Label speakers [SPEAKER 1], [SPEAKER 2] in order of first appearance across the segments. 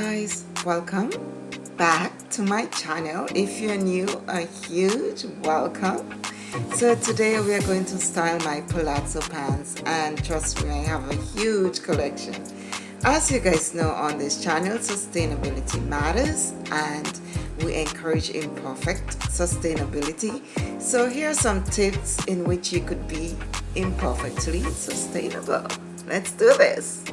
[SPEAKER 1] guys welcome back to my channel. If you're new a huge welcome. So today we are going to style my palazzo pants and trust me I have a huge collection. As you guys know on this channel sustainability matters and we encourage imperfect sustainability. So here are some tips in which you could be imperfectly sustainable. Let's do this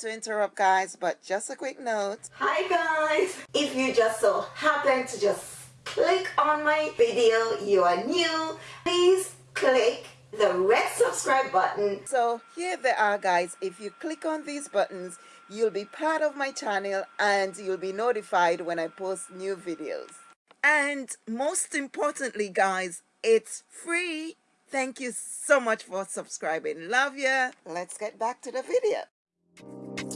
[SPEAKER 1] to interrupt guys, but just a quick note.
[SPEAKER 2] Hi guys! If you just so happen to just click on my video, you are new, please click the red subscribe button.
[SPEAKER 1] So here they are guys, if you click on these buttons, you'll be part of my channel and you'll be notified when I post new videos. And most importantly guys, it's free. Thank you so much for subscribing. Love ya. Let's get back to the video. Thank you.